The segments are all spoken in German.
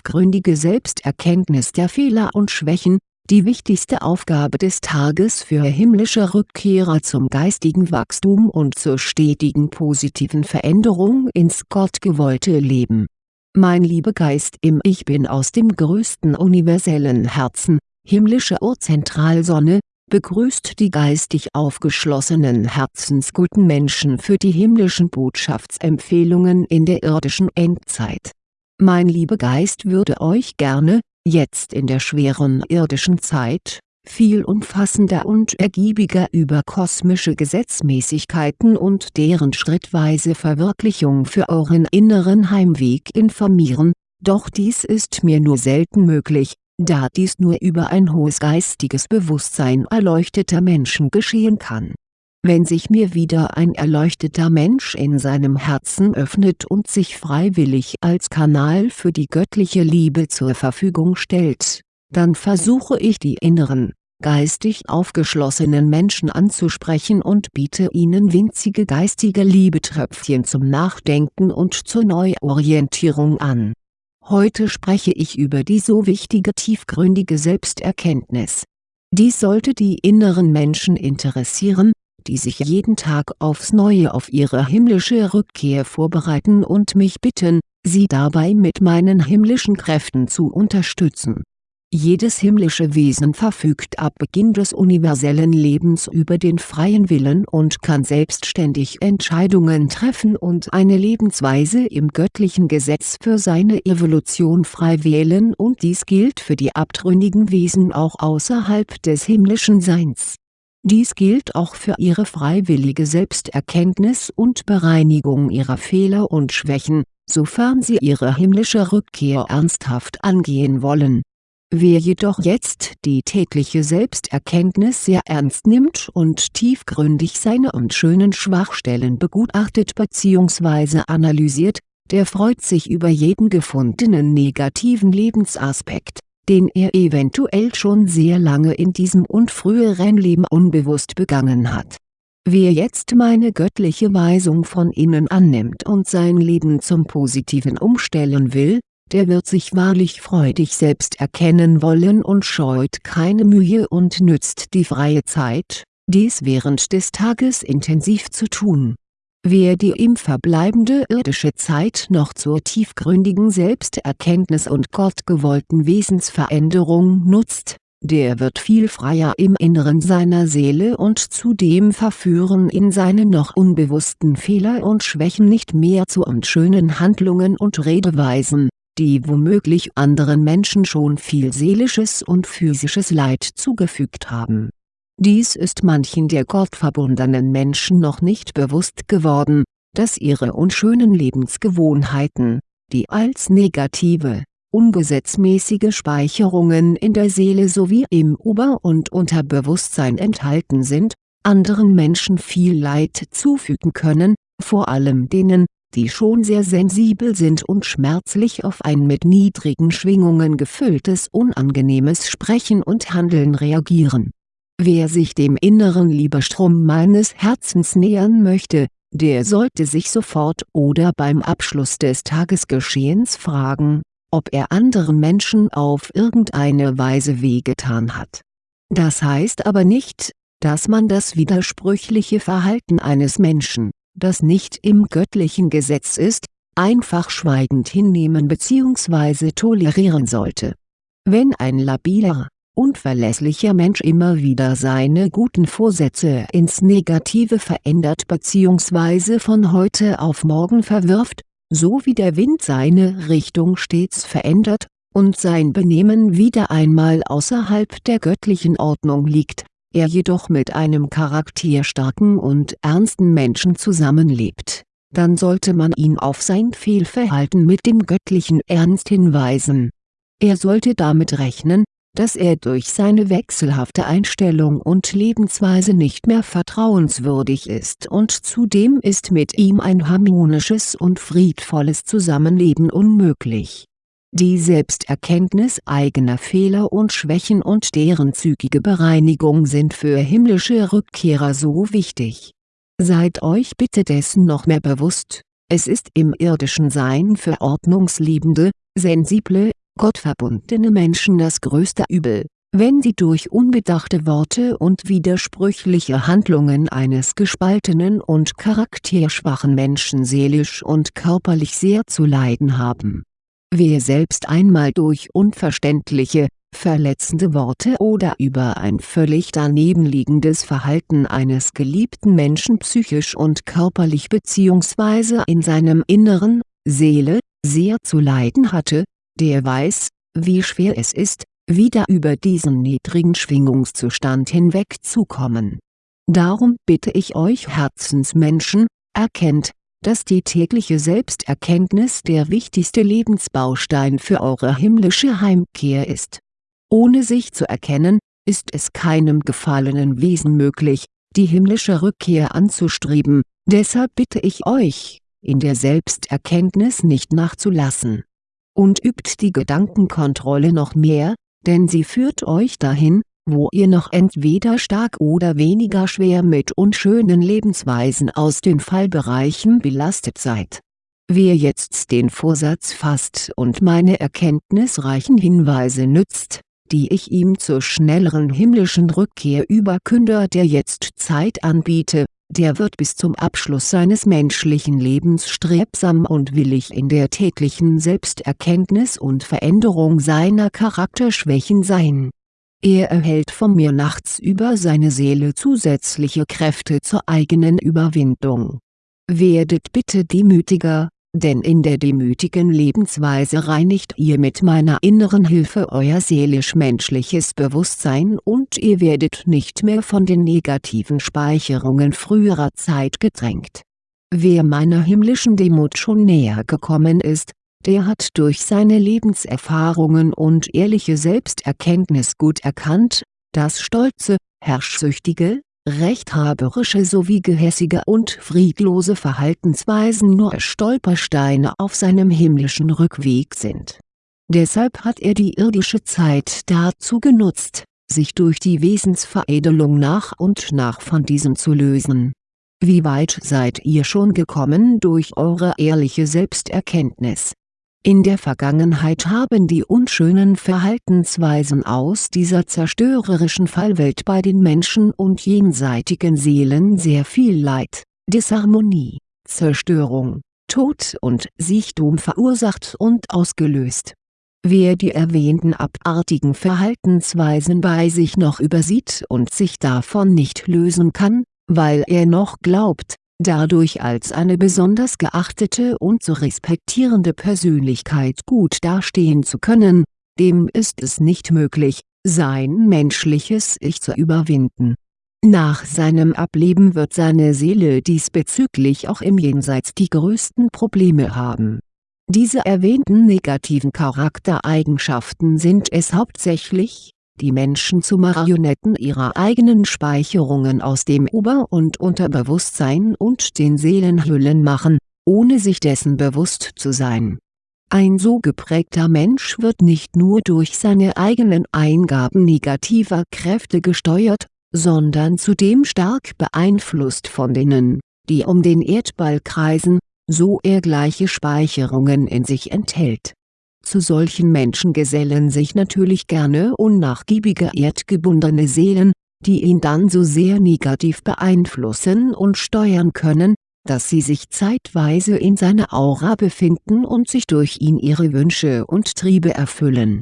tiefgründige Selbsterkenntnis der Fehler und Schwächen, die wichtigste Aufgabe des Tages für himmlische Rückkehrer zum geistigen Wachstum und zur stetigen positiven Veränderung ins gottgewollte Leben. Mein Liebegeist im Ich Bin aus dem größten universellen Herzen, himmlische Urzentralsonne, begrüßt die geistig aufgeschlossenen herzensguten Menschen für die himmlischen Botschaftsempfehlungen in der irdischen Endzeit. Mein Liebegeist würde euch gerne, jetzt in der schweren irdischen Zeit, viel umfassender und ergiebiger über kosmische Gesetzmäßigkeiten und deren schrittweise Verwirklichung für euren inneren Heimweg informieren, doch dies ist mir nur selten möglich, da dies nur über ein hohes geistiges Bewusstsein erleuchteter Menschen geschehen kann wenn sich mir wieder ein erleuchteter Mensch in seinem Herzen öffnet und sich freiwillig als Kanal für die göttliche Liebe zur Verfügung stellt, dann versuche ich die inneren, geistig aufgeschlossenen Menschen anzusprechen und biete ihnen winzige geistige Liebetröpfchen zum Nachdenken und zur Neuorientierung an. Heute spreche ich über die so wichtige tiefgründige Selbsterkenntnis. Dies sollte die inneren Menschen interessieren, die sich jeden Tag aufs Neue auf ihre himmlische Rückkehr vorbereiten und mich bitten, sie dabei mit meinen himmlischen Kräften zu unterstützen. Jedes himmlische Wesen verfügt ab Beginn des universellen Lebens über den freien Willen und kann selbstständig Entscheidungen treffen und eine Lebensweise im göttlichen Gesetz für seine Evolution frei wählen und dies gilt für die abtrünnigen Wesen auch außerhalb des himmlischen Seins dies gilt auch für ihre freiwillige Selbsterkenntnis und Bereinigung ihrer Fehler und Schwächen, sofern sie ihre himmlische Rückkehr ernsthaft angehen wollen. Wer jedoch jetzt die tägliche Selbsterkenntnis sehr ernst nimmt und tiefgründig seine unschönen Schwachstellen begutachtet bzw. analysiert, der freut sich über jeden gefundenen negativen Lebensaspekt den er eventuell schon sehr lange in diesem und früheren Leben unbewusst begangen hat. Wer jetzt meine göttliche Weisung von innen annimmt und sein Leben zum Positiven umstellen will, der wird sich wahrlich freudig selbst erkennen wollen und scheut keine Mühe und nützt die freie Zeit, dies während des Tages intensiv zu tun Wer die ihm verbleibende irdische Zeit noch zur tiefgründigen Selbsterkenntnis und gottgewollten Wesensveränderung nutzt, der wird viel freier im Inneren seiner Seele und zudem verführen ihn seine noch unbewussten Fehler und Schwächen nicht mehr zu unschönen Handlungen und Redeweisen, die womöglich anderen Menschen schon viel seelisches und physisches Leid zugefügt haben dies ist manchen der gottverbundenen Menschen noch nicht bewusst geworden, dass ihre unschönen Lebensgewohnheiten, die als negative, ungesetzmäßige Speicherungen in der Seele sowie im Ober- und Unterbewusstsein enthalten sind, anderen Menschen viel Leid zufügen können, vor allem denen, die schon sehr sensibel sind und schmerzlich auf ein mit niedrigen Schwingungen gefülltes unangenehmes Sprechen und Handeln reagieren Wer sich dem inneren Liebestrom meines Herzens nähern möchte, der sollte sich sofort oder beim Abschluss des Tagesgeschehens fragen, ob er anderen Menschen auf irgendeine Weise wehgetan hat. Das heißt aber nicht, dass man das widersprüchliche Verhalten eines Menschen, das nicht im göttlichen Gesetz ist, einfach schweigend hinnehmen bzw. tolerieren sollte. Wenn ein labiler, unverlässlicher Mensch immer wieder seine guten Vorsätze ins Negative verändert bzw. von heute auf morgen verwirft, so wie der Wind seine Richtung stets verändert, und sein Benehmen wieder einmal außerhalb der göttlichen Ordnung liegt, er jedoch mit einem charakterstarken und ernsten Menschen zusammenlebt, dann sollte man ihn auf sein Fehlverhalten mit dem göttlichen Ernst hinweisen. Er sollte damit rechnen, dass er durch seine wechselhafte Einstellung und Lebensweise nicht mehr vertrauenswürdig ist und zudem ist mit ihm ein harmonisches und friedvolles Zusammenleben unmöglich. Die Selbsterkenntnis eigener Fehler und Schwächen und deren zügige Bereinigung sind für himmlische Rückkehrer so wichtig. Seid euch bitte dessen noch mehr bewusst, es ist im irdischen Sein für ordnungsliebende, sensible, gottverbundene Menschen das größte Übel, wenn sie durch unbedachte Worte und widersprüchliche Handlungen eines gespaltenen und charakterschwachen Menschen seelisch und körperlich sehr zu leiden haben. Wer selbst einmal durch unverständliche, verletzende Worte oder über ein völlig danebenliegendes Verhalten eines geliebten Menschen psychisch und körperlich bzw. in seinem Inneren, Seele, sehr zu leiden hatte, der weiß, wie schwer es ist, wieder über diesen niedrigen Schwingungszustand hinwegzukommen. Darum bitte ich euch Herzensmenschen, erkennt, dass die tägliche Selbsterkenntnis der wichtigste Lebensbaustein für eure himmlische Heimkehr ist. Ohne sich zu erkennen, ist es keinem gefallenen Wesen möglich, die himmlische Rückkehr anzustreben, deshalb bitte ich euch, in der Selbsterkenntnis nicht nachzulassen. Und übt die Gedankenkontrolle noch mehr, denn sie führt euch dahin, wo ihr noch entweder stark oder weniger schwer mit unschönen Lebensweisen aus den Fallbereichen belastet seid. Wer jetzt den Vorsatz fasst und meine erkenntnisreichen Hinweise nützt, die ich ihm zur schnelleren himmlischen Rückkehr über Künder der Jetztzeit anbiete, der wird bis zum Abschluss seines menschlichen Lebens strebsam und willig in der täglichen Selbsterkenntnis und Veränderung seiner Charakterschwächen sein. Er erhält von mir nachts über seine Seele zusätzliche Kräfte zur eigenen Überwindung. Werdet bitte demütiger, denn in der demütigen Lebensweise reinigt ihr mit meiner inneren Hilfe euer seelisch-menschliches Bewusstsein und ihr werdet nicht mehr von den negativen Speicherungen früherer Zeit gedrängt. Wer meiner himmlischen Demut schon näher gekommen ist, der hat durch seine Lebenserfahrungen und ehrliche Selbsterkenntnis gut erkannt, dass stolze, herrschsüchtige, rechthaberische sowie gehässige und friedlose Verhaltensweisen nur Stolpersteine auf seinem himmlischen Rückweg sind. Deshalb hat er die irdische Zeit dazu genutzt, sich durch die Wesensveredelung nach und nach von diesem zu lösen. Wie weit seid ihr schon gekommen durch eure ehrliche Selbsterkenntnis in der Vergangenheit haben die unschönen Verhaltensweisen aus dieser zerstörerischen Fallwelt bei den Menschen und jenseitigen Seelen sehr viel Leid, Disharmonie, Zerstörung, Tod und Siechtum verursacht und ausgelöst. Wer die erwähnten abartigen Verhaltensweisen bei sich noch übersieht und sich davon nicht lösen kann, weil er noch glaubt, dadurch als eine besonders geachtete und zu respektierende Persönlichkeit gut dastehen zu können, dem ist es nicht möglich, sein menschliches Ich zu überwinden. Nach seinem Ableben wird seine Seele diesbezüglich auch im Jenseits die größten Probleme haben. Diese erwähnten negativen Charaktereigenschaften sind es hauptsächlich, die Menschen zu Marionetten ihrer eigenen Speicherungen aus dem Ober- und Unterbewusstsein und den Seelenhüllen machen, ohne sich dessen bewusst zu sein. Ein so geprägter Mensch wird nicht nur durch seine eigenen Eingaben negativer Kräfte gesteuert, sondern zudem stark beeinflusst von denen, die um den Erdball kreisen, so er gleiche Speicherungen in sich enthält zu solchen Menschen gesellen sich natürlich gerne unnachgiebige erdgebundene Seelen, die ihn dann so sehr negativ beeinflussen und steuern können, dass sie sich zeitweise in seiner Aura befinden und sich durch ihn ihre Wünsche und Triebe erfüllen.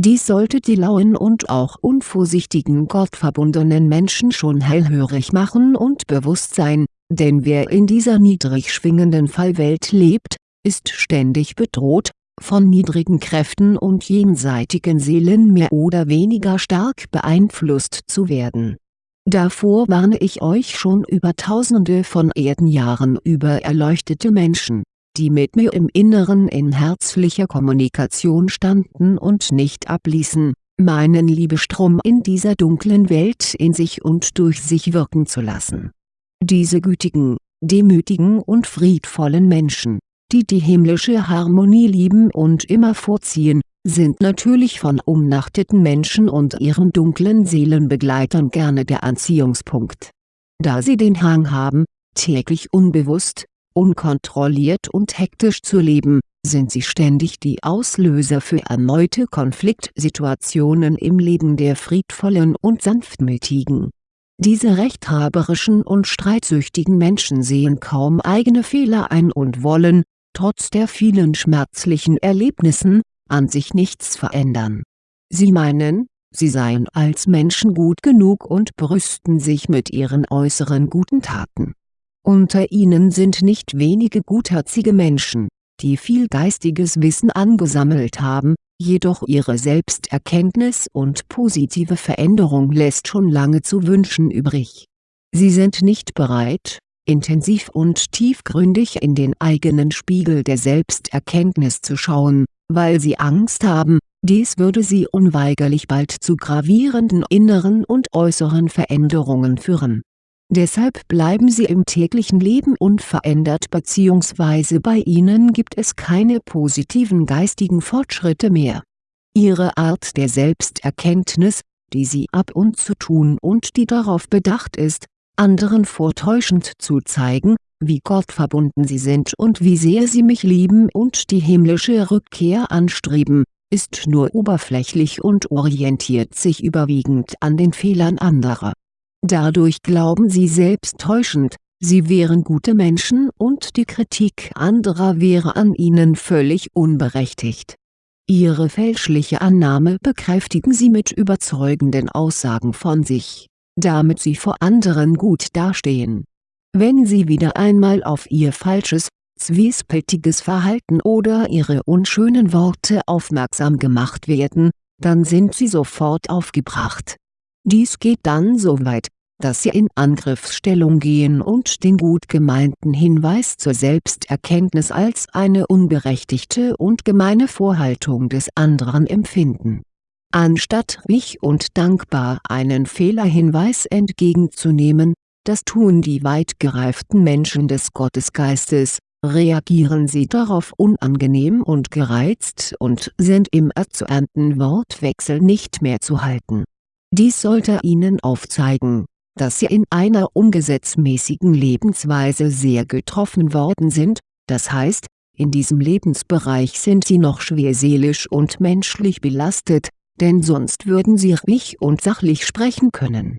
Dies sollte die lauen und auch unvorsichtigen gottverbundenen Menschen schon hellhörig machen und bewusst sein, denn wer in dieser niedrig schwingenden Fallwelt lebt, ist ständig bedroht, von niedrigen Kräften und jenseitigen Seelen mehr oder weniger stark beeinflusst zu werden. Davor warne ich euch schon über tausende von Erdenjahren über erleuchtete Menschen, die mit mir im Inneren in herzlicher Kommunikation standen und nicht abließen, meinen Liebestrom in dieser dunklen Welt in sich und durch sich wirken zu lassen. Diese gütigen, demütigen und friedvollen Menschen die die himmlische Harmonie lieben und immer vorziehen, sind natürlich von umnachteten Menschen und ihren dunklen Seelenbegleitern gerne der Anziehungspunkt. Da sie den Hang haben, täglich unbewusst, unkontrolliert und hektisch zu leben, sind sie ständig die Auslöser für erneute Konfliktsituationen im Leben der friedvollen und sanftmütigen. Diese rechthaberischen und streitsüchtigen Menschen sehen kaum eigene Fehler ein und wollen, trotz der vielen schmerzlichen Erlebnissen, an sich nichts verändern. Sie meinen, sie seien als Menschen gut genug und brüsten sich mit ihren äußeren guten Taten. Unter ihnen sind nicht wenige gutherzige Menschen, die viel geistiges Wissen angesammelt haben, jedoch ihre Selbsterkenntnis und positive Veränderung lässt schon lange zu wünschen übrig. Sie sind nicht bereit, intensiv und tiefgründig in den eigenen Spiegel der Selbsterkenntnis zu schauen, weil sie Angst haben, dies würde sie unweigerlich bald zu gravierenden inneren und äußeren Veränderungen führen Deshalb bleiben sie im täglichen Leben unverändert bzw. bei ihnen gibt es keine positiven geistigen Fortschritte mehr. Ihre Art der Selbsterkenntnis, die sie ab und zu tun und die darauf bedacht ist, anderen vortäuschend zu zeigen, wie gottverbunden sie sind und wie sehr sie mich lieben und die himmlische Rückkehr anstreben, ist nur oberflächlich und orientiert sich überwiegend an den Fehlern anderer Dadurch glauben sie selbst täuschend, sie wären gute Menschen und die Kritik anderer wäre an ihnen völlig unberechtigt. Ihre fälschliche Annahme bekräftigen sie mit überzeugenden Aussagen von sich, damit sie vor anderen gut dastehen. Wenn sie wieder einmal auf ihr falsches, zwiespältiges Verhalten oder ihre unschönen Worte aufmerksam gemacht werden, dann sind sie sofort aufgebracht dies geht dann so weit, dass sie in Angriffsstellung gehen und den gut gemeinten Hinweis zur Selbsterkenntnis als eine unberechtigte und gemeine Vorhaltung des anderen empfinden. Anstatt ruhig und dankbar einen Fehlerhinweis entgegenzunehmen, das tun die weit gereiften Menschen des Gottesgeistes, reagieren sie darauf unangenehm und gereizt und sind im erzürnten Wortwechsel nicht mehr zu halten. Dies sollte Ihnen aufzeigen, dass Sie in einer ungesetzmäßigen Lebensweise sehr getroffen worden sind, das heißt, in diesem Lebensbereich sind Sie noch schwer seelisch und menschlich belastet, denn sonst würden Sie ruhig und sachlich sprechen können.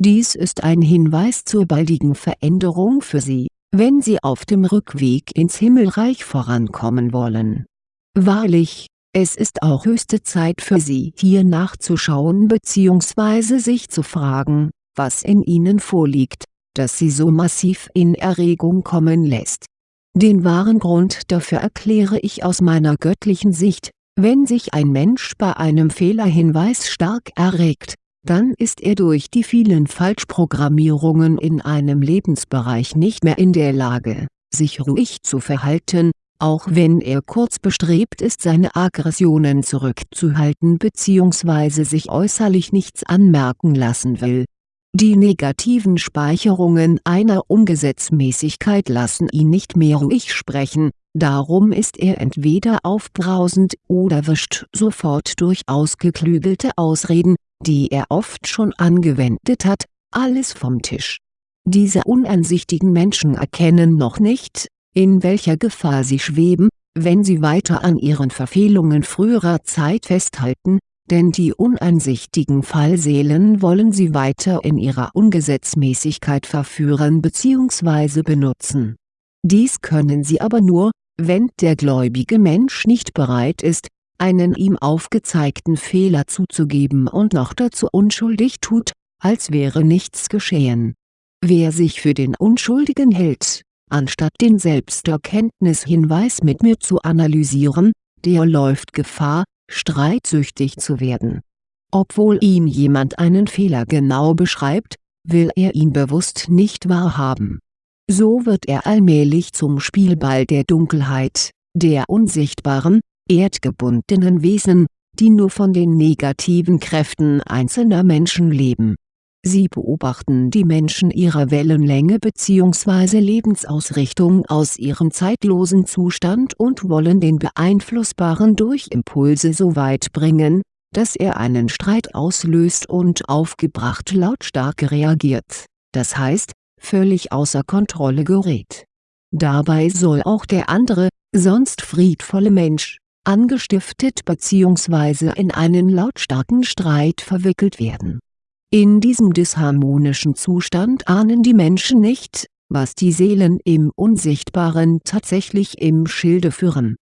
Dies ist ein Hinweis zur baldigen Veränderung für Sie, wenn Sie auf dem Rückweg ins Himmelreich vorankommen wollen. Wahrlich, es ist auch höchste Zeit für Sie hier nachzuschauen bzw. sich zu fragen, was in Ihnen vorliegt, das Sie so massiv in Erregung kommen lässt. Den wahren Grund dafür erkläre ich aus meiner göttlichen Sicht, wenn sich ein Mensch bei einem Fehlerhinweis stark erregt, dann ist er durch die vielen Falschprogrammierungen in einem Lebensbereich nicht mehr in der Lage, sich ruhig zu verhalten, auch wenn er kurz bestrebt ist seine Aggressionen zurückzuhalten bzw. sich äußerlich nichts anmerken lassen will. Die negativen Speicherungen einer Ungesetzmäßigkeit lassen ihn nicht mehr ruhig sprechen, darum ist er entweder aufbrausend oder wischt sofort durch ausgeklügelte Ausreden, die er oft schon angewendet hat, alles vom Tisch. Diese uneinsichtigen Menschen erkennen noch nicht, in welcher Gefahr sie schweben, wenn sie weiter an ihren Verfehlungen früherer Zeit festhalten, denn die uneinsichtigen Fallseelen wollen sie weiter in ihrer Ungesetzmäßigkeit verführen bzw. benutzen. Dies können sie aber nur, wenn der gläubige Mensch nicht bereit ist, einen ihm aufgezeigten Fehler zuzugeben und noch dazu unschuldig tut, als wäre nichts geschehen. Wer sich für den Unschuldigen hält, Anstatt den Selbsterkenntnishinweis mit mir zu analysieren, der läuft Gefahr, streitsüchtig zu werden. Obwohl ihm jemand einen Fehler genau beschreibt, will er ihn bewusst nicht wahrhaben. So wird er allmählich zum Spielball der Dunkelheit, der unsichtbaren, erdgebundenen Wesen, die nur von den negativen Kräften einzelner Menschen leben Sie beobachten die Menschen ihrer Wellenlänge bzw. Lebensausrichtung aus ihrem zeitlosen Zustand und wollen den Beeinflussbaren durch Impulse so weit bringen, dass er einen Streit auslöst und aufgebracht lautstark reagiert, das heißt, völlig außer Kontrolle gerät. Dabei soll auch der andere, sonst friedvolle Mensch, angestiftet bzw. in einen lautstarken Streit verwickelt werden. In diesem disharmonischen Zustand ahnen die Menschen nicht, was die Seelen im Unsichtbaren tatsächlich im Schilde führen.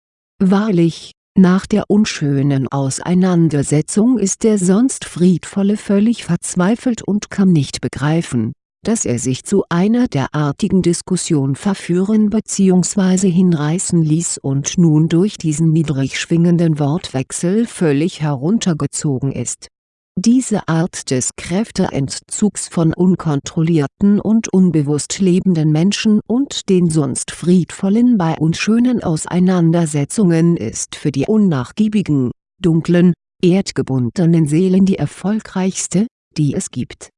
Wahrlich, nach der unschönen Auseinandersetzung ist der sonst Friedvolle völlig verzweifelt und kann nicht begreifen, dass er sich zu einer derartigen Diskussion verführen bzw. hinreißen ließ und nun durch diesen niedrig schwingenden Wortwechsel völlig heruntergezogen ist. Diese Art des Kräfteentzugs von unkontrollierten und unbewusst lebenden Menschen und den sonst friedvollen bei unschönen Auseinandersetzungen ist für die unnachgiebigen, dunklen, erdgebundenen Seelen die erfolgreichste, die es gibt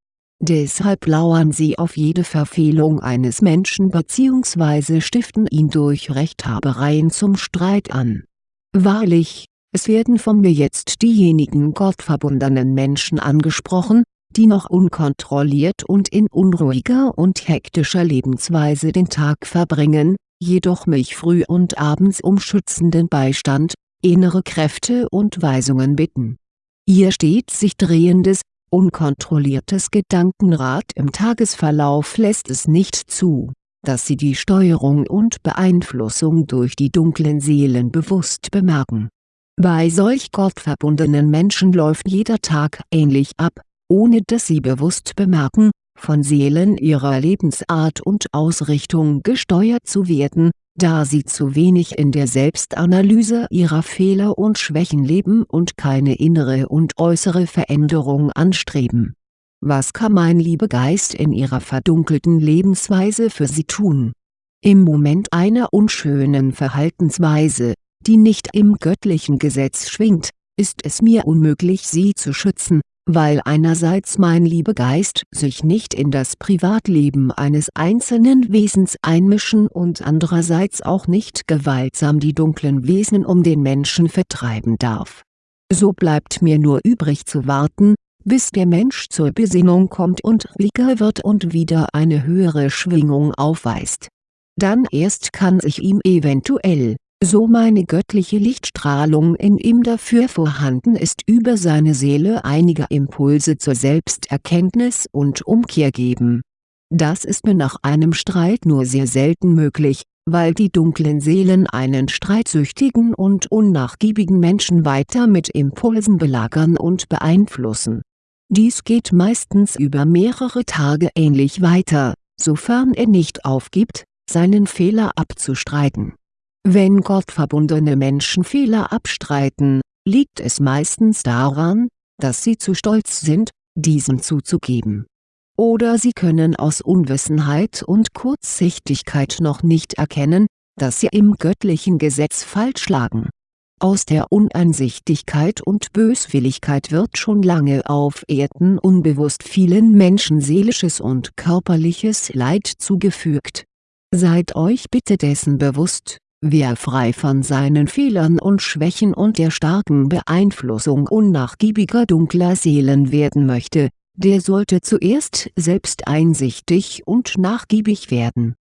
Deshalb lauern sie auf jede Verfehlung eines Menschen bzw. stiften ihn durch Rechthabereien zum Streit an. Wahrlich, es werden von mir jetzt diejenigen gottverbundenen Menschen angesprochen, die noch unkontrolliert und in unruhiger und hektischer Lebensweise den Tag verbringen, jedoch mich früh und abends um schützenden Beistand, innere Kräfte und Weisungen bitten. Ihr stets sich drehendes, Unkontrolliertes Gedankenrad im Tagesverlauf lässt es nicht zu, dass Sie die Steuerung und Beeinflussung durch die dunklen Seelen bewusst bemerken. Bei solch gottverbundenen Menschen läuft jeder Tag ähnlich ab, ohne dass sie bewusst bemerken, von Seelen ihrer Lebensart und Ausrichtung gesteuert zu werden, da sie zu wenig in der Selbstanalyse ihrer Fehler und Schwächen leben und keine innere und äußere Veränderung anstreben. Was kann mein Liebegeist in ihrer verdunkelten Lebensweise für sie tun? Im Moment einer unschönen Verhaltensweise, die nicht im göttlichen Gesetz schwingt, ist es mir unmöglich sie zu schützen, weil einerseits mein Liebegeist sich nicht in das Privatleben eines einzelnen Wesens einmischen und andererseits auch nicht gewaltsam die dunklen Wesen um den Menschen vertreiben darf. So bleibt mir nur übrig zu warten, bis der Mensch zur Besinnung kommt und ruhiger wird und wieder eine höhere Schwingung aufweist. Dann erst kann sich ihm eventuell so meine göttliche Lichtstrahlung in ihm dafür vorhanden ist über seine Seele einige Impulse zur Selbsterkenntnis und Umkehr geben. Das ist mir nach einem Streit nur sehr selten möglich, weil die dunklen Seelen einen streitsüchtigen und unnachgiebigen Menschen weiter mit Impulsen belagern und beeinflussen. Dies geht meistens über mehrere Tage ähnlich weiter, sofern er nicht aufgibt, seinen Fehler abzustreiten wenn gottverbundene Menschen Fehler abstreiten, liegt es meistens daran, dass sie zu stolz sind, diesen zuzugeben. Oder sie können aus Unwissenheit und Kurzsichtigkeit noch nicht erkennen, dass sie im göttlichen Gesetz falsch lagen. Aus der Uneinsichtigkeit und Böswilligkeit wird schon lange auf Erden unbewusst vielen Menschen seelisches und körperliches Leid zugefügt. Seid euch bitte dessen bewusst Wer frei von seinen Fehlern und Schwächen und der starken Beeinflussung unnachgiebiger dunkler Seelen werden möchte, der sollte zuerst selbst einsichtig und nachgiebig werden.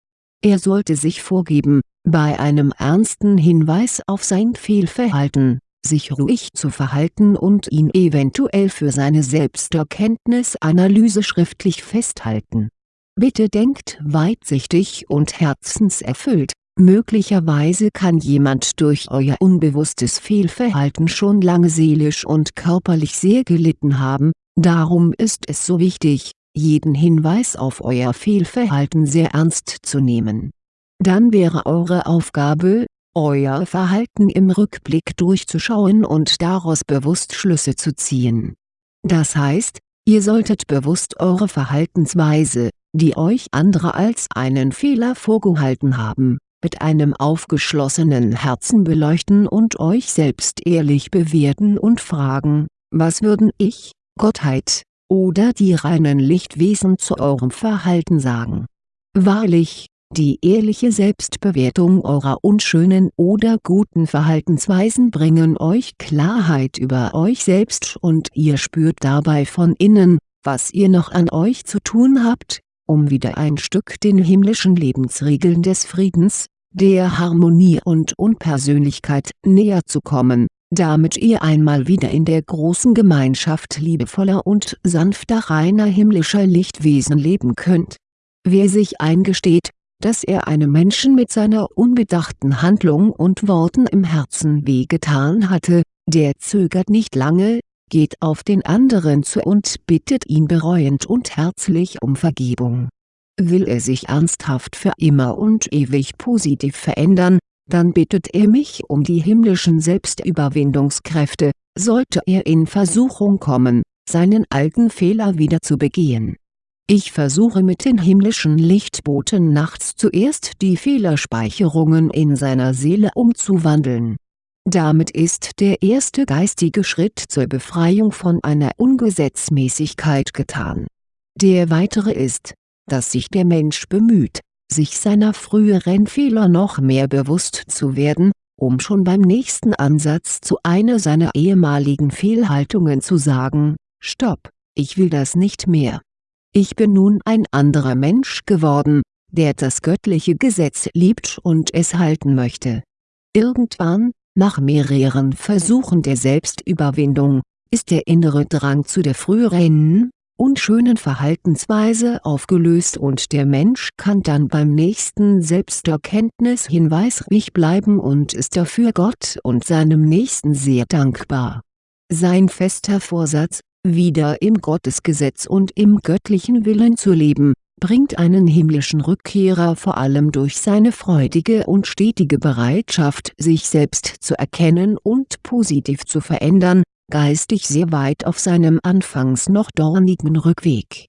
Er sollte sich vorgeben, bei einem ernsten Hinweis auf sein Fehlverhalten, sich ruhig zu verhalten und ihn eventuell für seine Selbsterkenntnisanalyse schriftlich festhalten. Bitte denkt weitsichtig und herzenserfüllt, Möglicherweise kann jemand durch euer unbewusstes Fehlverhalten schon lange seelisch und körperlich sehr gelitten haben, darum ist es so wichtig, jeden Hinweis auf euer Fehlverhalten sehr ernst zu nehmen. Dann wäre eure Aufgabe, euer Verhalten im Rückblick durchzuschauen und daraus bewusst Schlüsse zu ziehen. Das heißt, ihr solltet bewusst eure Verhaltensweise, die euch andere als einen Fehler vorgehalten haben, mit einem aufgeschlossenen Herzen beleuchten und euch selbst ehrlich bewerten und fragen, was würden ich, Gottheit, oder die reinen Lichtwesen zu eurem Verhalten sagen? Wahrlich, die ehrliche Selbstbewertung eurer unschönen oder guten Verhaltensweisen bringen euch Klarheit über euch selbst und ihr spürt dabei von innen, was ihr noch an euch zu tun habt, um wieder ein Stück den himmlischen Lebensregeln des Friedens, der Harmonie und Unpersönlichkeit näher zu kommen, damit ihr einmal wieder in der großen Gemeinschaft liebevoller und sanfter reiner himmlischer Lichtwesen leben könnt. Wer sich eingesteht, dass er einem Menschen mit seiner unbedachten Handlung und Worten im Herzen wehgetan hatte, der zögert nicht lange, geht auf den anderen zu und bittet ihn bereuend und herzlich um Vergebung. Will er sich ernsthaft für immer und ewig positiv verändern, dann bittet er mich um die himmlischen Selbstüberwindungskräfte, sollte er in Versuchung kommen, seinen alten Fehler wieder zu begehen. Ich versuche mit den himmlischen Lichtboten nachts zuerst die Fehlerspeicherungen in seiner Seele umzuwandeln damit ist der erste geistige Schritt zur Befreiung von einer Ungesetzmäßigkeit getan. Der weitere ist, dass sich der Mensch bemüht, sich seiner früheren Fehler noch mehr bewusst zu werden, um schon beim nächsten Ansatz zu einer seiner ehemaligen Fehlhaltungen zu sagen, Stopp, ich will das nicht mehr. Ich bin nun ein anderer Mensch geworden, der das göttliche Gesetz liebt und es halten möchte. Irgendwann, nach mehreren Versuchen der Selbstüberwindung, ist der innere Drang zu der früheren, unschönen Verhaltensweise aufgelöst und der Mensch kann dann beim nächsten Selbsterkenntnishinweis ruhig bleiben und ist dafür Gott und seinem Nächsten sehr dankbar. Sein fester Vorsatz, wieder im Gottesgesetz und im göttlichen Willen zu leben, bringt einen himmlischen Rückkehrer vor allem durch seine freudige und stetige Bereitschaft sich selbst zu erkennen und positiv zu verändern, geistig sehr weit auf seinem anfangs noch dornigen Rückweg.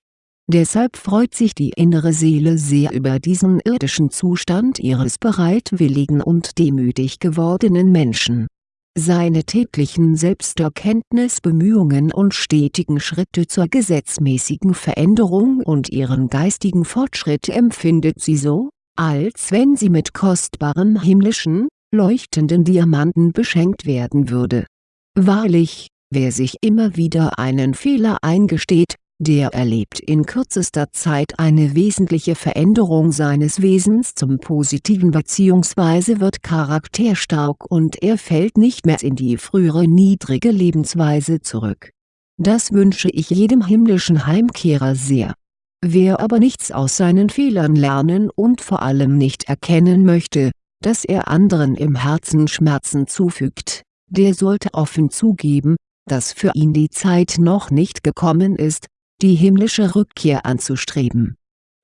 Deshalb freut sich die innere Seele sehr über diesen irdischen Zustand ihres bereitwilligen und demütig gewordenen Menschen seine täglichen Selbsterkenntnisbemühungen und stetigen Schritte zur gesetzmäßigen Veränderung und ihren geistigen Fortschritt empfindet sie so, als wenn sie mit kostbaren himmlischen, leuchtenden Diamanten beschenkt werden würde. Wahrlich, wer sich immer wieder einen Fehler eingesteht, der erlebt in kürzester Zeit eine wesentliche Veränderung seines Wesens zum Positiven bzw. wird charakterstark und er fällt nicht mehr in die frühere niedrige Lebensweise zurück. Das wünsche ich jedem himmlischen Heimkehrer sehr. Wer aber nichts aus seinen Fehlern lernen und vor allem nicht erkennen möchte, dass er anderen im Herzen Schmerzen zufügt, der sollte offen zugeben, dass für ihn die Zeit noch nicht gekommen ist, die himmlische Rückkehr anzustreben.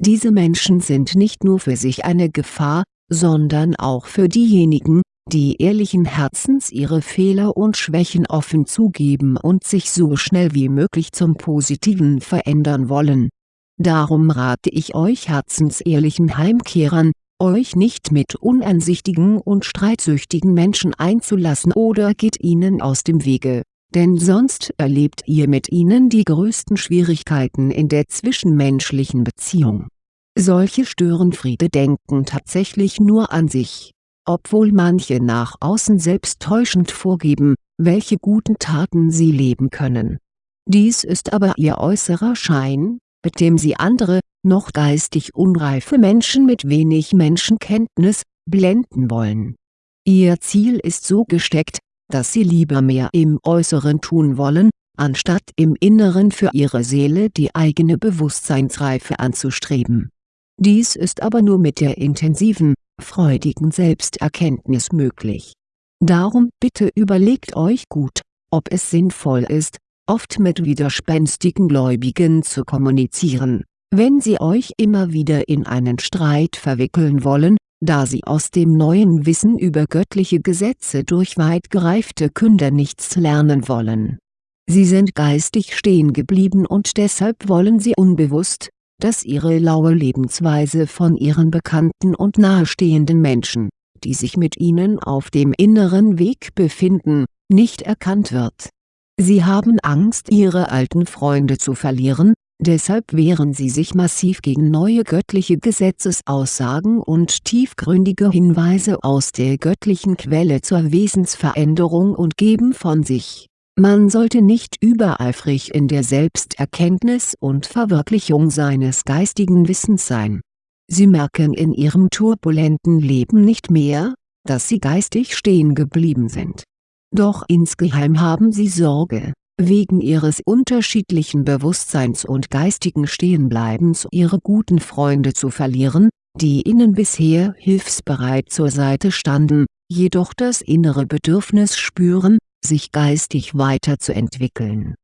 Diese Menschen sind nicht nur für sich eine Gefahr, sondern auch für diejenigen, die ehrlichen Herzens ihre Fehler und Schwächen offen zugeben und sich so schnell wie möglich zum Positiven verändern wollen. Darum rate ich euch herzensehrlichen Heimkehrern, euch nicht mit uneinsichtigen und streitsüchtigen Menschen einzulassen oder geht ihnen aus dem Wege denn sonst erlebt ihr mit ihnen die größten Schwierigkeiten in der zwischenmenschlichen Beziehung. Solche Störenfriede denken tatsächlich nur an sich, obwohl manche nach außen selbst täuschend vorgeben, welche guten Taten sie leben können. Dies ist aber ihr äußerer Schein, mit dem sie andere, noch geistig unreife Menschen mit wenig Menschenkenntnis, blenden wollen. Ihr Ziel ist so gesteckt, dass sie lieber mehr im Äußeren tun wollen, anstatt im Inneren für ihre Seele die eigene Bewusstseinsreife anzustreben. Dies ist aber nur mit der intensiven, freudigen Selbsterkenntnis möglich. Darum bitte überlegt euch gut, ob es sinnvoll ist, oft mit widerspenstigen Gläubigen zu kommunizieren, wenn sie euch immer wieder in einen Streit verwickeln wollen, da sie aus dem neuen Wissen über göttliche Gesetze durch weit gereifte Künder nichts lernen wollen. Sie sind geistig stehen geblieben und deshalb wollen sie unbewusst, dass ihre laue Lebensweise von ihren Bekannten und nahestehenden Menschen, die sich mit ihnen auf dem inneren Weg befinden, nicht erkannt wird. Sie haben Angst ihre alten Freunde zu verlieren, Deshalb wehren sie sich massiv gegen neue göttliche Gesetzesaussagen und tiefgründige Hinweise aus der göttlichen Quelle zur Wesensveränderung und geben von sich, Man sollte nicht übereifrig in der Selbsterkenntnis und Verwirklichung seines geistigen Wissens sein. Sie merken in ihrem turbulenten Leben nicht mehr, dass sie geistig stehen geblieben sind. Doch insgeheim haben sie Sorge, wegen ihres unterschiedlichen Bewusstseins und geistigen Stehenbleibens ihre guten Freunde zu verlieren, die ihnen bisher hilfsbereit zur Seite standen, jedoch das innere Bedürfnis spüren, sich geistig weiterzuentwickeln.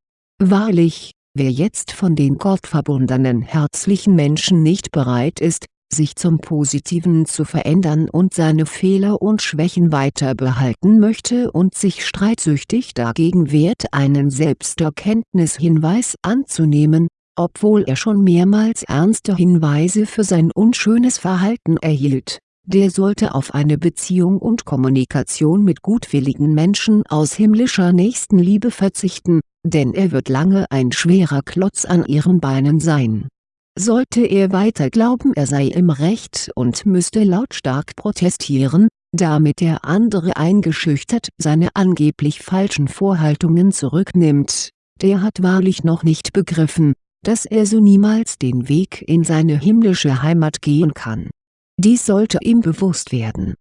Wahrlich, wer jetzt von den gottverbundenen herzlichen Menschen nicht bereit ist, sich zum Positiven zu verändern und seine Fehler und Schwächen weiter behalten möchte und sich streitsüchtig dagegen wehrt einen Selbsterkenntnishinweis anzunehmen, obwohl er schon mehrmals ernste Hinweise für sein unschönes Verhalten erhielt, der sollte auf eine Beziehung und Kommunikation mit gutwilligen Menschen aus himmlischer Nächstenliebe verzichten, denn er wird lange ein schwerer Klotz an ihren Beinen sein sollte er weiter glauben er sei im Recht und müsste lautstark protestieren, damit der andere eingeschüchtert seine angeblich falschen Vorhaltungen zurücknimmt, der hat wahrlich noch nicht begriffen, dass er so niemals den Weg in seine himmlische Heimat gehen kann. Dies sollte ihm bewusst werden.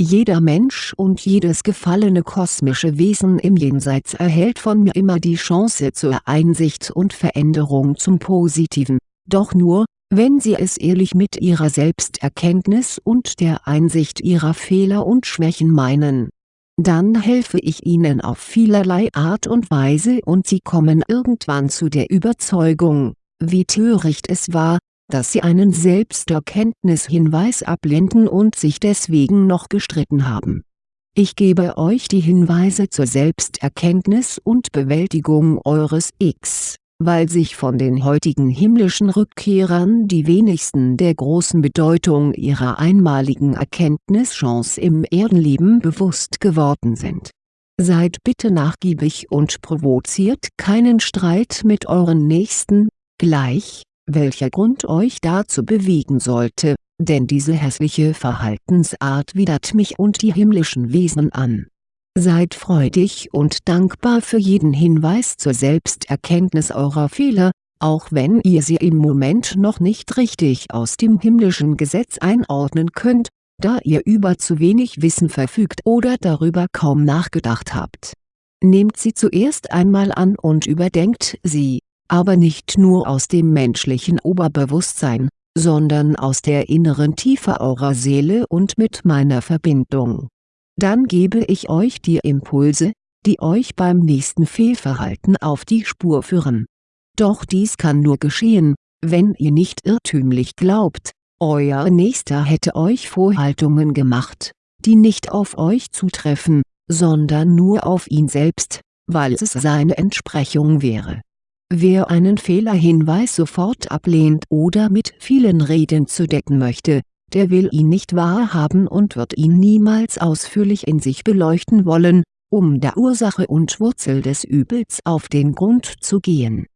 Jeder Mensch und jedes gefallene kosmische Wesen im Jenseits erhält von mir immer die Chance zur Einsicht und Veränderung zum Positiven doch nur, wenn sie es ehrlich mit ihrer Selbsterkenntnis und der Einsicht ihrer Fehler und Schwächen meinen. Dann helfe ich ihnen auf vielerlei Art und Weise und sie kommen irgendwann zu der Überzeugung, wie töricht es war, dass sie einen Selbsterkenntnishinweis ablehnten und sich deswegen noch gestritten haben. Ich gebe euch die Hinweise zur Selbsterkenntnis und Bewältigung eures X weil sich von den heutigen himmlischen Rückkehrern die wenigsten der großen Bedeutung ihrer einmaligen Erkenntnischance im Erdenleben bewusst geworden sind. Seid bitte nachgiebig und provoziert keinen Streit mit euren Nächsten, gleich, welcher Grund euch dazu bewegen sollte, denn diese hässliche Verhaltensart widert mich und die himmlischen Wesen an Seid freudig und dankbar für jeden Hinweis zur Selbsterkenntnis eurer Fehler, auch wenn ihr sie im Moment noch nicht richtig aus dem himmlischen Gesetz einordnen könnt, da ihr über zu wenig Wissen verfügt oder darüber kaum nachgedacht habt. Nehmt sie zuerst einmal an und überdenkt sie, aber nicht nur aus dem menschlichen Oberbewusstsein, sondern aus der inneren Tiefe eurer Seele und mit meiner Verbindung dann gebe ich euch die Impulse, die euch beim nächsten Fehlverhalten auf die Spur führen. Doch dies kann nur geschehen, wenn ihr nicht irrtümlich glaubt, euer Nächster hätte euch Vorhaltungen gemacht, die nicht auf euch zutreffen, sondern nur auf ihn selbst, weil es seine Entsprechung wäre. Wer einen Fehlerhinweis sofort ablehnt oder mit vielen Reden zu decken möchte, der will ihn nicht wahrhaben und wird ihn niemals ausführlich in sich beleuchten wollen, um der Ursache und Wurzel des Übels auf den Grund zu gehen.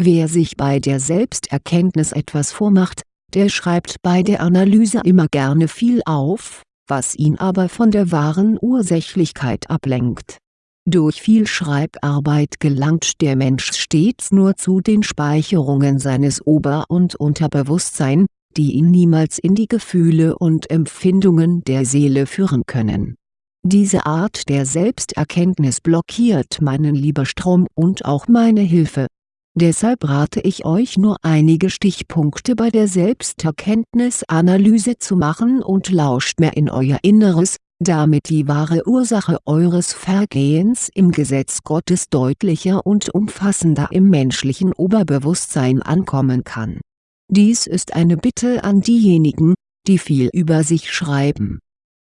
Wer sich bei der Selbsterkenntnis etwas vormacht, der schreibt bei der Analyse immer gerne viel auf, was ihn aber von der wahren Ursächlichkeit ablenkt. Durch viel Schreibarbeit gelangt der Mensch stets nur zu den Speicherungen seines Ober- und Unterbewusstsein, die ihn niemals in die Gefühle und Empfindungen der Seele führen können. Diese Art der Selbsterkenntnis blockiert meinen Liebestrom und auch meine Hilfe. Deshalb rate ich euch nur einige Stichpunkte bei der Selbsterkenntnisanalyse zu machen und lauscht mehr in euer Inneres, damit die wahre Ursache eures Vergehens im Gesetz Gottes deutlicher und umfassender im menschlichen Oberbewusstsein ankommen kann dies ist eine Bitte an diejenigen, die viel über sich schreiben.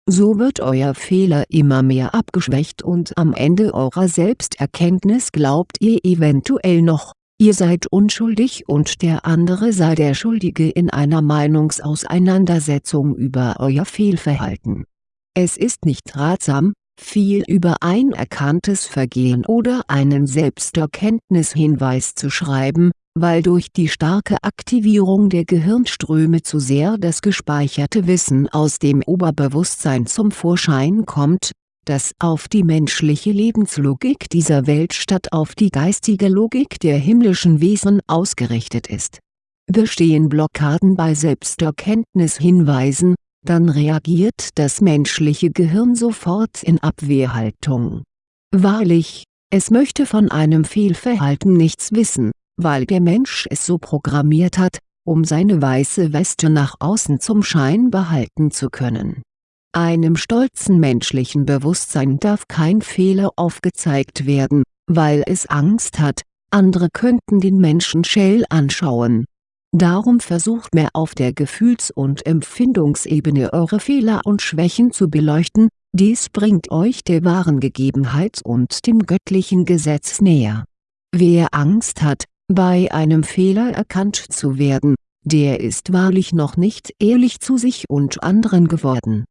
So wird euer Fehler immer mehr abgeschwächt und am Ende eurer Selbsterkenntnis glaubt ihr eventuell noch, ihr seid unschuldig und der andere sei der Schuldige in einer Meinungsauseinandersetzung über euer Fehlverhalten. Es ist nicht ratsam, viel über ein erkanntes Vergehen oder einen Selbsterkenntnishinweis zu schreiben, weil durch die starke Aktivierung der Gehirnströme zu sehr das gespeicherte Wissen aus dem Oberbewusstsein zum Vorschein kommt, das auf die menschliche Lebenslogik dieser Welt statt auf die geistige Logik der himmlischen Wesen ausgerichtet ist. Bestehen Blockaden bei Selbsterkenntnishinweisen, dann reagiert das menschliche Gehirn sofort in Abwehrhaltung. Wahrlich, es möchte von einem Fehlverhalten nichts wissen, weil der Mensch es so programmiert hat, um seine weiße Weste nach außen zum Schein behalten zu können einem stolzen menschlichen Bewusstsein darf kein Fehler aufgezeigt werden, weil es Angst hat, andere könnten den Menschen schell anschauen. Darum versucht mehr auf der Gefühls- und Empfindungsebene eure Fehler und Schwächen zu beleuchten, dies bringt euch der wahren Gegebenheit und dem göttlichen Gesetz näher. Wer Angst hat, bei einem Fehler erkannt zu werden, der ist wahrlich noch nicht ehrlich zu sich und anderen geworden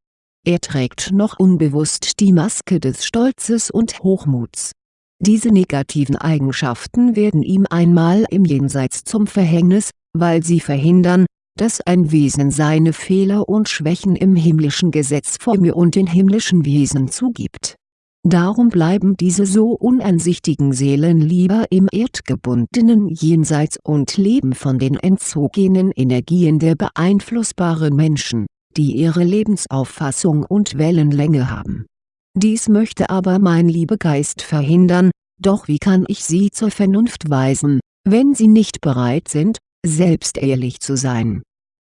er trägt noch unbewusst die Maske des Stolzes und Hochmuts. Diese negativen Eigenschaften werden ihm einmal im Jenseits zum Verhängnis, weil sie verhindern, dass ein Wesen seine Fehler und Schwächen im himmlischen Gesetz vor mir und den himmlischen Wesen zugibt. Darum bleiben diese so uneinsichtigen Seelen lieber im erdgebundenen Jenseits und leben von den entzogenen Energien der beeinflussbaren Menschen die ihre Lebensauffassung und Wellenlänge haben. Dies möchte aber mein Liebegeist verhindern, doch wie kann ich sie zur Vernunft weisen, wenn sie nicht bereit sind, selbst ehrlich zu sein?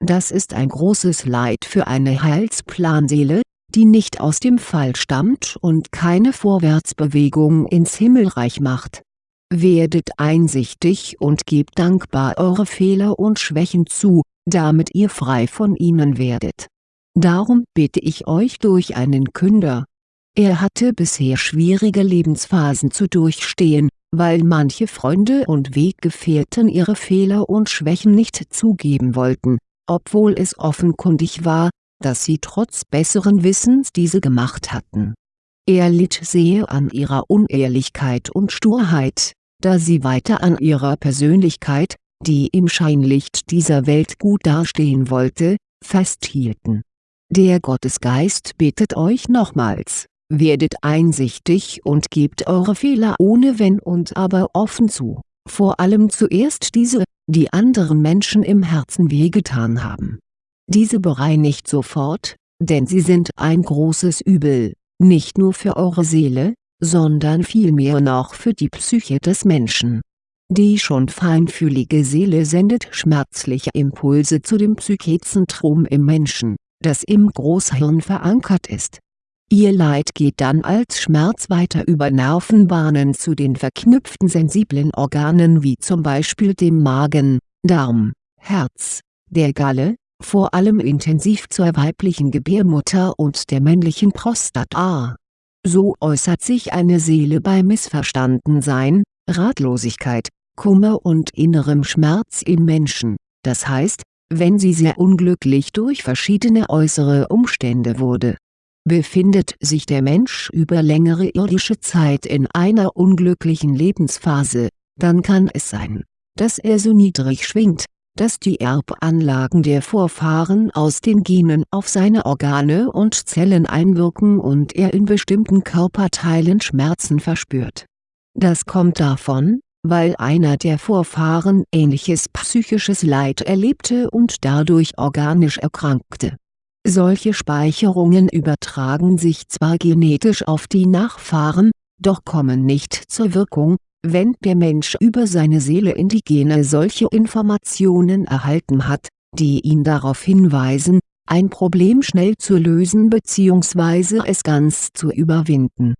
Das ist ein großes Leid für eine Heilsplanseele, die nicht aus dem Fall stammt und keine Vorwärtsbewegung ins Himmelreich macht. Werdet einsichtig und gebt dankbar eure Fehler und Schwächen zu, damit ihr frei von ihnen werdet Darum bitte ich euch durch einen Künder. Er hatte bisher schwierige Lebensphasen zu durchstehen, weil manche Freunde und Weggefährten ihre Fehler und Schwächen nicht zugeben wollten, obwohl es offenkundig war, dass sie trotz besseren Wissens diese gemacht hatten. Er litt sehr an ihrer Unehrlichkeit und Sturheit, da sie weiter an ihrer Persönlichkeit, die im Scheinlicht dieser Welt gut dastehen wollte, festhielten der Gottesgeist bittet euch nochmals, werdet einsichtig und gebt eure Fehler ohne Wenn und Aber offen zu, vor allem zuerst diese, die anderen Menschen im Herzen wehgetan haben. Diese bereinigt sofort, denn sie sind ein großes Übel, nicht nur für eure Seele, sondern vielmehr noch für die Psyche des Menschen. Die schon feinfühlige Seele sendet schmerzliche Impulse zu dem Psychezentrum im Menschen das im Großhirn verankert ist. Ihr Leid geht dann als Schmerz weiter über Nervenbahnen zu den verknüpften sensiblen Organen wie zum Beispiel dem Magen, Darm, Herz, der Galle, vor allem intensiv zur weiblichen Gebärmutter und der männlichen Prostata. So äußert sich eine Seele bei Missverstandensein, Ratlosigkeit, Kummer und innerem Schmerz im Menschen, das heißt, wenn sie sehr unglücklich durch verschiedene äußere Umstände wurde. Befindet sich der Mensch über längere irdische Zeit in einer unglücklichen Lebensphase, dann kann es sein, dass er so niedrig schwingt, dass die Erbanlagen der Vorfahren aus den Genen auf seine Organe und Zellen einwirken und er in bestimmten Körperteilen Schmerzen verspürt. Das kommt davon, weil einer der Vorfahren ähnliches psychisches Leid erlebte und dadurch organisch erkrankte. Solche Speicherungen übertragen sich zwar genetisch auf die Nachfahren, doch kommen nicht zur Wirkung, wenn der Mensch über seine Seele in die Gene solche Informationen erhalten hat, die ihn darauf hinweisen, ein Problem schnell zu lösen bzw. es ganz zu überwinden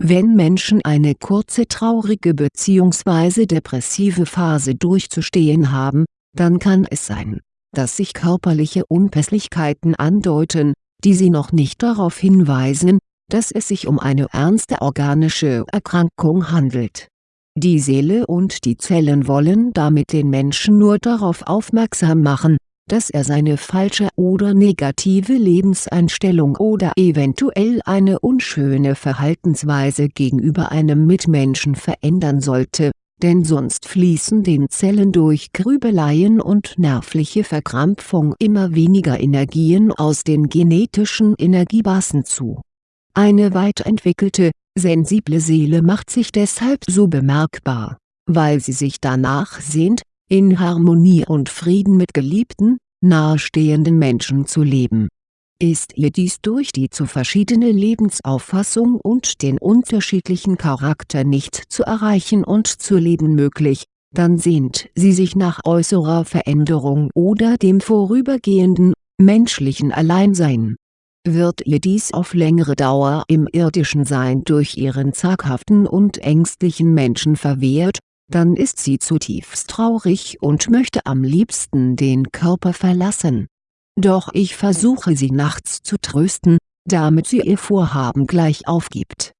wenn Menschen eine kurze traurige bzw. depressive Phase durchzustehen haben, dann kann es sein, dass sich körperliche Unpässlichkeiten andeuten, die sie noch nicht darauf hinweisen, dass es sich um eine ernste organische Erkrankung handelt. Die Seele und die Zellen wollen damit den Menschen nur darauf aufmerksam machen, dass er seine falsche oder negative Lebenseinstellung oder eventuell eine unschöne Verhaltensweise gegenüber einem Mitmenschen verändern sollte, denn sonst fließen den Zellen durch Grübeleien und nervliche Verkrampfung immer weniger Energien aus den genetischen Energiebasen zu. Eine weit entwickelte, sensible Seele macht sich deshalb so bemerkbar, weil sie sich danach sehnt, in Harmonie und Frieden mit geliebten, nahestehenden Menschen zu leben. Ist ihr dies durch die zu verschiedene Lebensauffassung und den unterschiedlichen Charakter nicht zu erreichen und zu leben möglich, dann sehnt sie sich nach äußerer Veränderung oder dem vorübergehenden, menschlichen Alleinsein. Wird ihr dies auf längere Dauer im irdischen Sein durch ihren zaghaften und ängstlichen Menschen verwehrt, dann ist sie zutiefst traurig und möchte am liebsten den Körper verlassen. Doch ich versuche sie nachts zu trösten, damit sie ihr Vorhaben gleich aufgibt.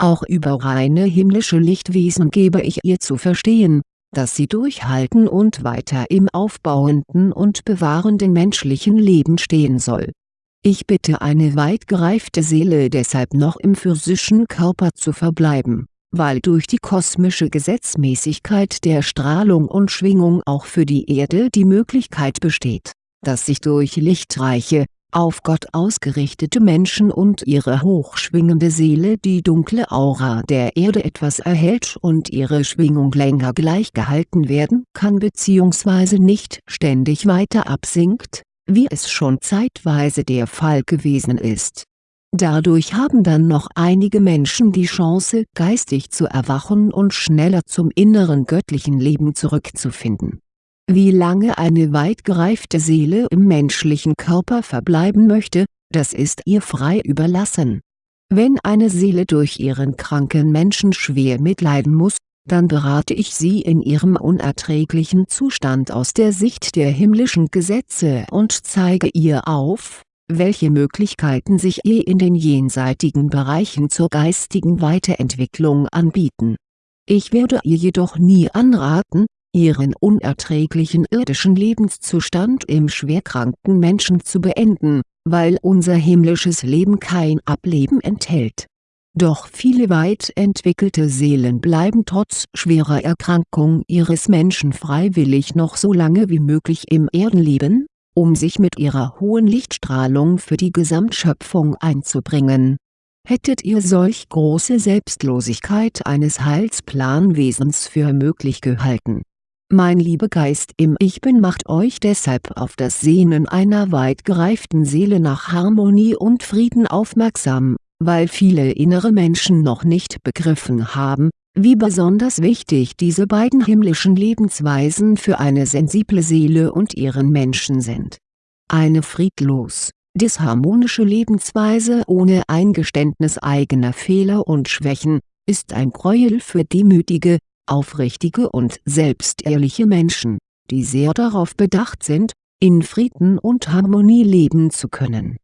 Auch über reine himmlische Lichtwesen gebe ich ihr zu verstehen, dass sie durchhalten und weiter im aufbauenden und bewahrenden menschlichen Leben stehen soll. Ich bitte eine weit gereifte Seele deshalb noch im physischen Körper zu verbleiben weil durch die kosmische Gesetzmäßigkeit der Strahlung und Schwingung auch für die Erde die Möglichkeit besteht, dass sich durch lichtreiche, auf Gott ausgerichtete Menschen und ihre hochschwingende Seele die dunkle Aura der Erde etwas erhält und ihre Schwingung länger gleich gehalten werden kann bzw. nicht ständig weiter absinkt, wie es schon zeitweise der Fall gewesen ist Dadurch haben dann noch einige Menschen die Chance geistig zu erwachen und schneller zum inneren göttlichen Leben zurückzufinden. Wie lange eine weit gereifte Seele im menschlichen Körper verbleiben möchte, das ist ihr frei überlassen. Wenn eine Seele durch ihren kranken Menschen schwer mitleiden muss, dann berate ich sie in ihrem unerträglichen Zustand aus der Sicht der himmlischen Gesetze und zeige ihr auf, welche Möglichkeiten sich ihr in den jenseitigen Bereichen zur geistigen Weiterentwicklung anbieten. Ich werde ihr jedoch nie anraten, ihren unerträglichen irdischen Lebenszustand im schwerkranken Menschen zu beenden, weil unser himmlisches Leben kein Ableben enthält. Doch viele weit entwickelte Seelen bleiben trotz schwerer Erkrankung ihres Menschen freiwillig noch so lange wie möglich im Erdenleben, um sich mit ihrer hohen Lichtstrahlung für die Gesamtschöpfung einzubringen. Hättet ihr solch große Selbstlosigkeit eines Heilsplanwesens für möglich gehalten? Mein lieber Geist im Ich Bin macht euch deshalb auf das Sehnen einer weit gereiften Seele nach Harmonie und Frieden aufmerksam, weil viele innere Menschen noch nicht begriffen haben, wie besonders wichtig diese beiden himmlischen Lebensweisen für eine sensible Seele und ihren Menschen sind. Eine friedlos, disharmonische Lebensweise ohne Eingeständnis eigener Fehler und Schwächen, ist ein Gräuel für demütige, aufrichtige und selbstehrliche Menschen, die sehr darauf bedacht sind, in Frieden und Harmonie leben zu können.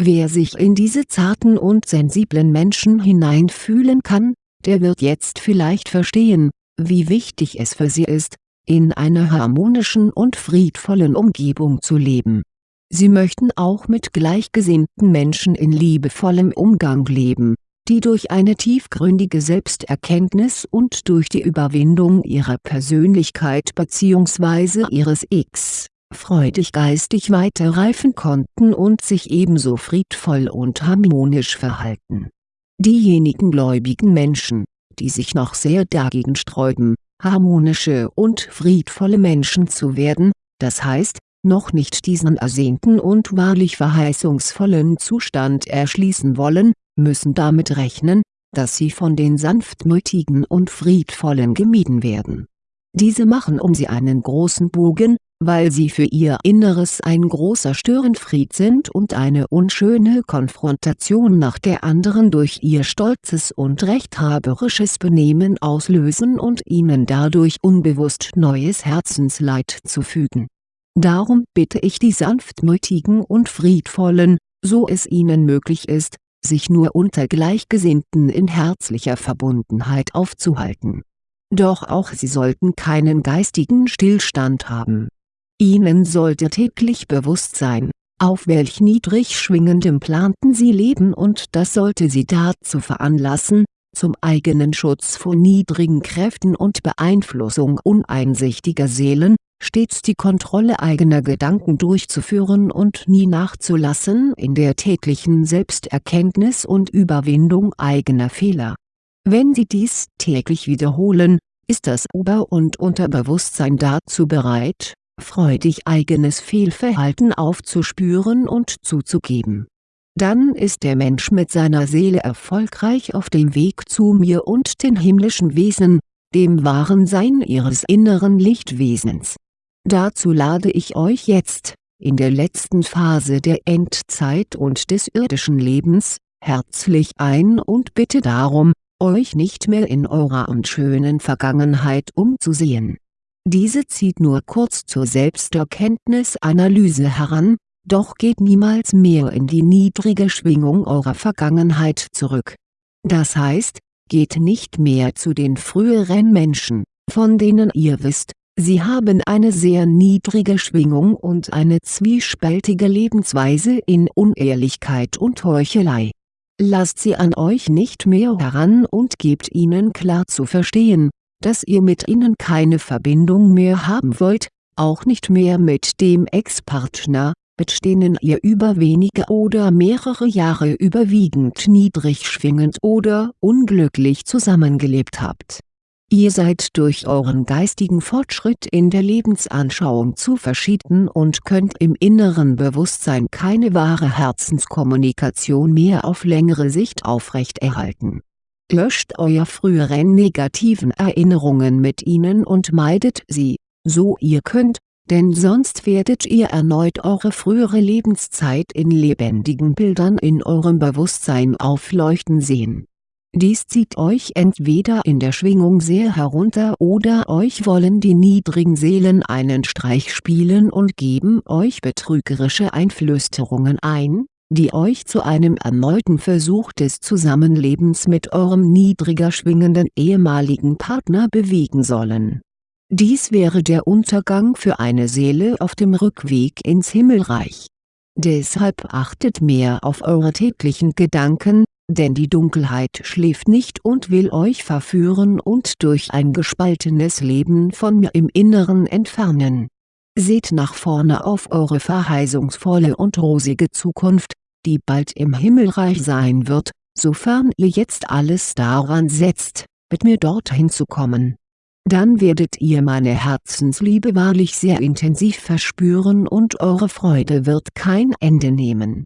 Wer sich in diese zarten und sensiblen Menschen hineinfühlen kann, der wird jetzt vielleicht verstehen, wie wichtig es für sie ist, in einer harmonischen und friedvollen Umgebung zu leben. Sie möchten auch mit gleichgesinnten Menschen in liebevollem Umgang leben, die durch eine tiefgründige Selbsterkenntnis und durch die Überwindung ihrer Persönlichkeit bzw. ihres X freudig geistig weiterreifen konnten und sich ebenso friedvoll und harmonisch verhalten Diejenigen gläubigen Menschen, die sich noch sehr dagegen sträuben, harmonische und friedvolle Menschen zu werden, das heißt, noch nicht diesen ersehnten und wahrlich verheißungsvollen Zustand erschließen wollen, müssen damit rechnen, dass sie von den sanftmütigen und friedvollen gemieden werden. Diese machen um sie einen großen Bogen, weil sie für ihr Inneres ein großer Störenfried sind und eine unschöne Konfrontation nach der anderen durch ihr stolzes und rechthaberisches Benehmen auslösen und ihnen dadurch unbewusst neues Herzensleid zufügen. Darum bitte ich die sanftmütigen und friedvollen, so es ihnen möglich ist, sich nur unter Gleichgesinnten in herzlicher Verbundenheit aufzuhalten. Doch auch sie sollten keinen geistigen Stillstand haben Ihnen sollte täglich bewusst sein, auf welch niedrig schwingendem Planten Sie leben und das sollte Sie dazu veranlassen, Zum eigenen Schutz vor niedrigen Kräften und Beeinflussung uneinsichtiger Seelen, stets die Kontrolle eigener Gedanken durchzuführen und nie nachzulassen in der täglichen Selbsterkenntnis und Überwindung eigener Fehler. Wenn Sie dies täglich wiederholen, ist das Ober- und Unterbewusstsein dazu bereit, freudig eigenes Fehlverhalten aufzuspüren und zuzugeben. Dann ist der Mensch mit seiner Seele erfolgreich auf dem Weg zu mir und den himmlischen Wesen, dem wahren Sein ihres inneren Lichtwesens. Dazu lade ich euch jetzt, in der letzten Phase der Endzeit und des irdischen Lebens, herzlich ein und bitte darum, euch nicht mehr in eurer unschönen Vergangenheit umzusehen. Diese zieht nur kurz zur Selbsterkenntnisanalyse heran, doch geht niemals mehr in die niedrige Schwingung eurer Vergangenheit zurück. Das heißt, geht nicht mehr zu den früheren Menschen, von denen ihr wisst, sie haben eine sehr niedrige Schwingung und eine zwiespältige Lebensweise in Unehrlichkeit und Heuchelei Lasst sie an euch nicht mehr heran und gebt ihnen klar zu verstehen, dass ihr mit ihnen keine Verbindung mehr haben wollt, auch nicht mehr mit dem Ex-Partner, mit denen ihr über wenige oder mehrere Jahre überwiegend niedrig schwingend oder unglücklich zusammengelebt habt Ihr seid durch euren geistigen Fortschritt in der Lebensanschauung zu verschieden und könnt im inneren Bewusstsein keine wahre Herzenskommunikation mehr auf längere Sicht aufrechterhalten. Löscht euer früheren negativen Erinnerungen mit ihnen und meidet sie, so ihr könnt, denn sonst werdet ihr erneut eure frühere Lebenszeit in lebendigen Bildern in eurem Bewusstsein aufleuchten sehen. Dies zieht euch entweder in der Schwingung sehr herunter oder euch wollen die niedrigen Seelen einen Streich spielen und geben euch betrügerische Einflüsterungen ein, die euch zu einem erneuten Versuch des Zusammenlebens mit eurem niedriger schwingenden ehemaligen Partner bewegen sollen. Dies wäre der Untergang für eine Seele auf dem Rückweg ins Himmelreich. Deshalb achtet mehr auf eure täglichen Gedanken, denn die Dunkelheit schläft nicht und will euch verführen und durch ein gespaltenes Leben von mir im Inneren entfernen. Seht nach vorne auf eure verheißungsvolle und rosige Zukunft, die bald im Himmelreich sein wird, sofern ihr jetzt alles daran setzt, mit mir dorthin zu kommen. Dann werdet ihr meine Herzensliebe wahrlich sehr intensiv verspüren und eure Freude wird kein Ende nehmen